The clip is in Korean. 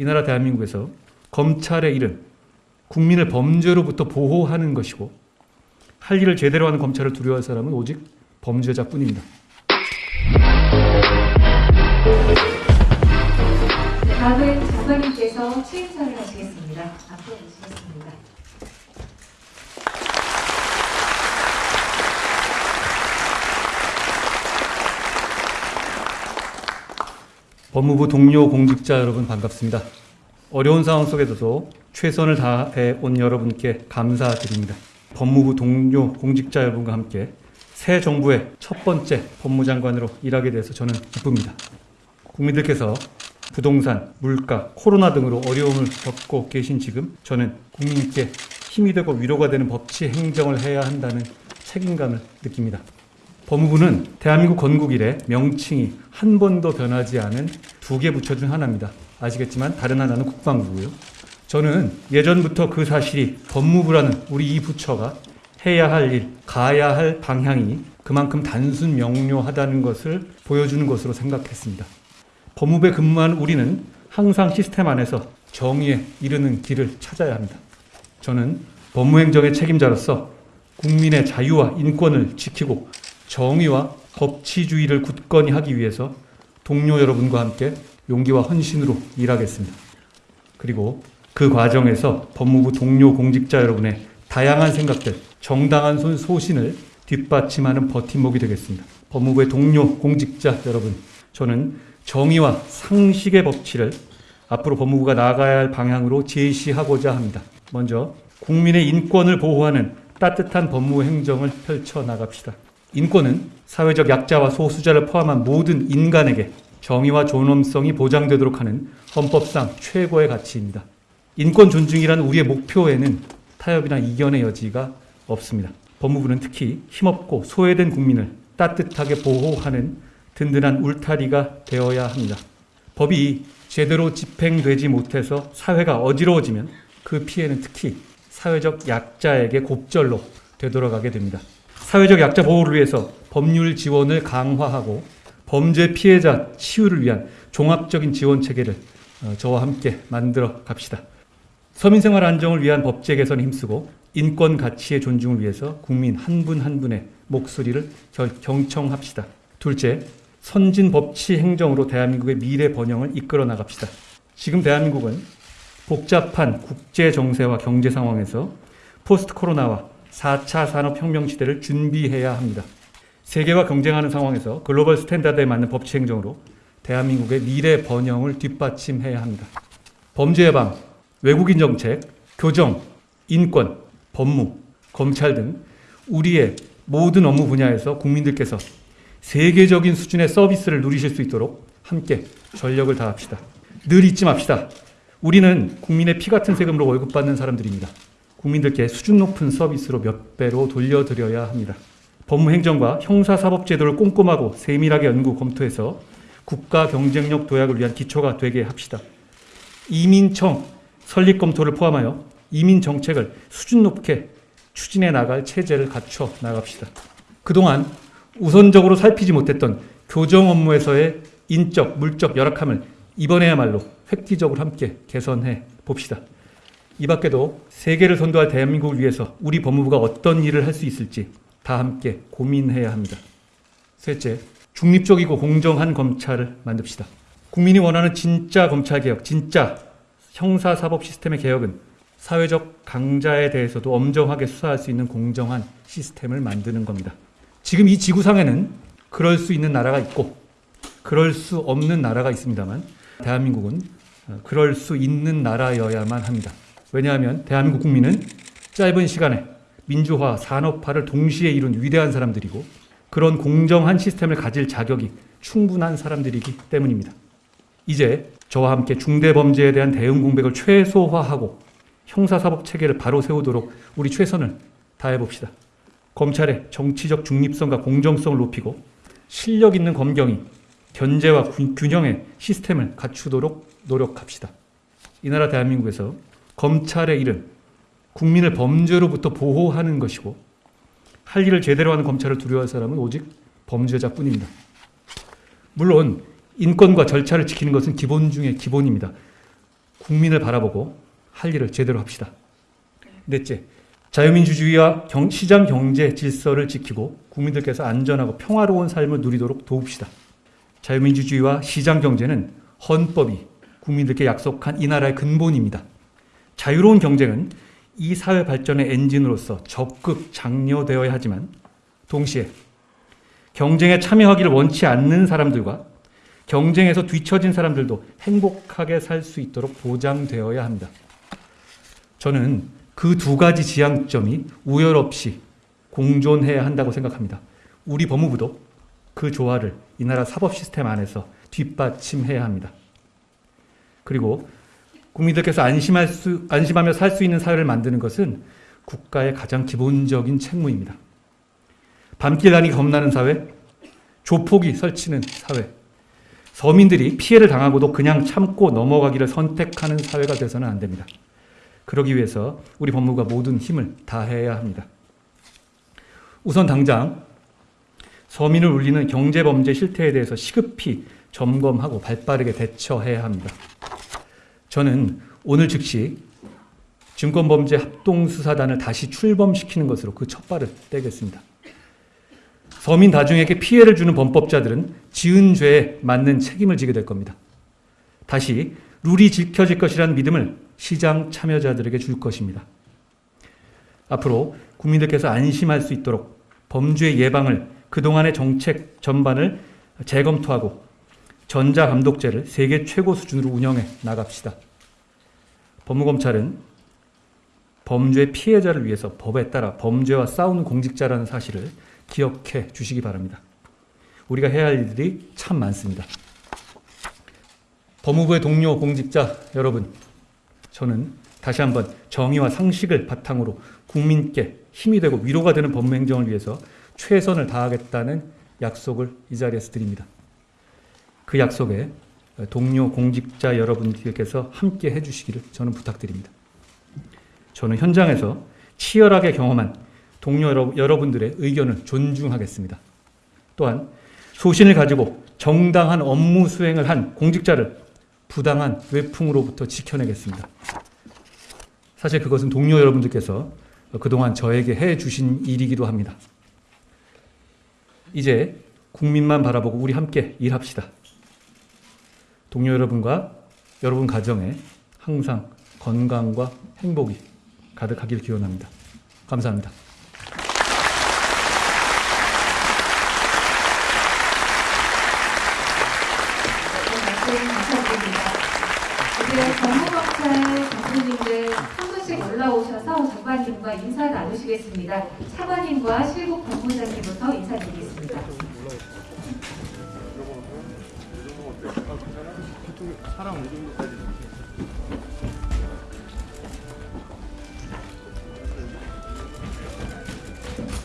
이 나라 대한민국에서 검찰의 일은 국민을 범죄로부터 보호하는 것이고 할 일을 제대로 하는 검찰을 두려워할 사람은 오직 범죄자뿐입니다. 다음은 장관님께서 취임사를 하시겠습니다. 앞으로 모시겠습니다. 법무부 동료 공직자 여러분 반갑습니다. 어려운 상황 속에서도 최선을 다해 온 여러분께 감사드립니다. 법무부 동료 공직자 여러분과 함께 새 정부의 첫 번째 법무장관으로 일하게 돼서 저는 기쁩니다. 국민들께서 부동산, 물가, 코로나 등으로 어려움을 겪고 계신 지금 저는 국민께 힘이 되고 위로가 되는 법치 행정을 해야 한다는 책임감을 느낍니다. 법무부는 대한민국 건국 이래 명칭이 한 번도 변하지 않은 두 개 부처 중 하나입니다. 아시겠지만 다른 하나는 국방부고요. 저는 예전부터 그 사실이 법무부라는 우리 이 부처가 해야 할 일, 가야 할 방향이 그만큼 단순 명료하다는 것을 보여주는 것으로 생각했습니다. 법무부에 근무한 우리는 항상 시스템 안에서 정의에 이르는 길을 찾아야 합니다. 저는 법무행정의 책임자로서 국민의 자유와 인권을 지키고 정의와 법치주의를 굳건히 하기 위해서 동료 여러분과 함께 용기와 헌신으로 일하겠습니다. 그리고 그 과정에서 법무부 동료 공직자 여러분의 다양한 생각들, 정당한 손 소신을 뒷받침하는 버팀목이 되겠습니다. 법무부의 동료 공직자 여러분, 저는 정의와 상식의 법치를 앞으로 법무부가 나아가야 할 방향으로 제시하고자 합니다. 먼저 국민의 인권을 보호하는 따뜻한 법무 행정을 펼쳐 나갑시다. 인권은 사회적 약자와 소수자를 포함한 모든 인간에게 정의와 존엄성이 보장되도록 하는 헌법상 최고의 가치입니다. 인권 존중이라는 우리의 목표에는 타협이나 이견의 여지가 없습니다. 법무부는 특히 힘없고 소외된 국민을 따뜻하게 보호하는 든든한 울타리가 되어야 합니다. 법이 제대로 집행되지 못해서 사회가 어지러워지면 그 피해는 특히 사회적 약자에게 곱절로 되돌아가게 됩니다. 사회적 약자 보호를 위해서 법률 지원을 강화하고 범죄 피해자 치유를 위한 종합적인 지원 체계를 어, 저와 함께 만들어 갑시다. 서민생활 안정을 위한 법제 개선에 힘쓰고 인권 가치의 존중을 위해서 국민 한 분한 분의 목소리를 결- 경청합시다. 둘째, 선진 법치 행정으로 대한민국의 미래 번영을 이끌어 나갑시다. 지금 대한민국은 복잡한 국제 정세와 경제 상황에서 post 코로나와 4차 산업혁명 시대를 준비해야 합니다. 세계와 경쟁하는 상황에서 global standard에 맞는 법치 행정으로 대한민국의 미래 번영을 뒷받침해야 합니다. 범죄 예방, 외국인 정책, 교정, 인권, 법무, 검찰 등 우리의 모든 업무 분야에서 국민들께서 세계적인 수준의 서비스를 누리실 수 있도록 함께 전력을 다합시다. 늘 잊지 맙시다. 우리는 국민의 피 같은 세금으로 월급 받는 사람들입니다. 국민들께 수준 높은 서비스로 몇 배로 돌려드려야 합니다. 법무행정과 형사사법제도를 꼼꼼하고 세밀하게 연구 검토해서 국가 경쟁력 도약을 위한 기초가 되게 합시다. 이민청 설립 검토를 포함하여 이민 정책을 수준 높게 추진해 나갈 체제를 갖춰 나갑시다. 그동안 우선적으로 살피지 못했던 교정 업무에서의 인적, 물적 열악함을 이번에야말로 획기적으로 함께 개선해 봅시다. 이 밖에도 세계를 선도할 대한민국을 위해서 우리 법무부가 어떤 일을 할 수 있을지 다 함께 고민해야 합니다. 셋째, 중립적이고 공정한 검찰을 만듭시다. 국민이 원하는 진짜 검찰 개혁, 진짜 형사사법 시스템의 개혁은 사회적 강자에 대해서도 엄정하게 수사할 수 있는 공정한 시스템을 만드는 겁니다. 지금 이 지구상에는 그럴 수 있는 나라가 있고 그럴 수 없는 나라가 있습니다만 대한민국은 어, 그럴 수 있는 나라여야만 합니다. 왜냐하면 대한민국 국민은 짧은 시간에 민주화, 산업화를 동시에 이룬 위대한 사람들이고 그런 공정한 시스템을 가질 자격이 충분한 사람들이기 때문입니다. 이제 저와 함께 중대범죄에 대한 대응 공백을 최소화하고 형사사법 체계를 바로 세우도록 우리 최선을 다해봅시다. 검찰의 정치적 중립성과 공정성을 높이고 실력 있는 검경이 견제와 균- 균형의 시스템을 갖추도록 노력합시다. 이 나라 대한민국에서 검찰의 일은 국민을 범죄로부터 보호하는 것이고 할 일을 제대로 하는 검찰을 두려워할 사람은 오직 범죄자뿐입니다. 물론 인권과 절차를 지키는 것은 기본 중의 기본입니다. 국민을 바라보고 할 일을 제대로 합시다. 넷째, 자유민주주의와 경- 시장 경제 질서를 지키고 국민들께서 안전하고 평화로운 삶을 누리도록 도웁시다. 자유민주주의와 시장 경제는 헌법이 국민들께 약속한 이 나라의 근본입니다. 자유로운 경쟁은 이 사회 발전의 엔진으로서 적극 장려되어야 하지만 동시에 경쟁에 참여하기를 원치 않는 사람들과 경쟁에서 뒤처진 사람들도 행복하게 살 수 있도록 보장되어야 합니다. 저는 그 두 가지 지향점이 우열 없이 공존해야 한다고 생각합니다. 우리 법무부도 그 조화를 이 나라 사법 시스템 안에서 뒷받침해야 합니다. 그리고 국민들께서 안심할 수, 안심하며 살 수 있는 사회를 만드는 것은 국가의 가장 기본적인 책무입니다. 밤길 다니기 겁나는 사회, 조폭이 설치는 사회, 서민들이 피해를 당하고도 그냥 참고 넘어가기를 선택하는 사회가 돼서는 안 됩니다. 그러기 위해서 우리 법무부가 모든 힘을 다해야 합니다. 우선 당장 서민을 울리는 경제범죄 실태에 대해서 시급히 점검하고 발빠르게 대처해야 합니다. 저는 오늘 즉시 증권범죄 합동수사단을 다시 출범시키는 것으로 그 첫 발을 떼겠습니다. 서민 다중에게 피해를 주는 범법자들은 지은 죄에 맞는 책임을 지게 될 겁니다. 다시 룰이 지켜질 것이라는 믿음을 시장 참여자들에게 줄 것입니다. 앞으로 국민들께서 안심할 수 있도록 범죄 예방을 그동안의 정책 전반을 재검토하고 전자감독제를 세계 최고 수준으로 운영해 나갑시다. 법무검찰은 범죄 피해자를 위해서 법에 따라 범죄와 싸우는 공직자라는 사실을 기억해 주시기 바랍니다. 우리가 해야 할 일들이 참 많습니다. 법무부의 동료 공직자 여러분, 저는 다시 한번 정의와 상식을 바탕으로 국민께 힘이 되고 위로가 되는 법무 행정을 위해서 최선을 다하겠다는 약속을 이 자리에서 드립니다. 그 약속에 동료 공직자 여러분들께서 함께 해주시기를 저는 부탁드립니다. 저는 현장에서 치열하게 경험한 동료 여러- 여러분들의 의견을 존중하겠습니다. 또한 소신을 가지고 정당한 업무 수행을 한 공직자를 부당한 외풍으로부터 지켜내겠습니다. 사실 그것은 동료 여러분들께서 그동안 저에게 해 주신 일이기도 합니다. 이제 국민만 바라보고 우리 함께 일합시다. 동료 여러분과 여러분 가정에 항상 건강과 행복이 가득하길 기원합니다. 감사합니다. 장관님과 인사 나누시겠습니다. 차관님과 실국 법무장 사람 움직임까지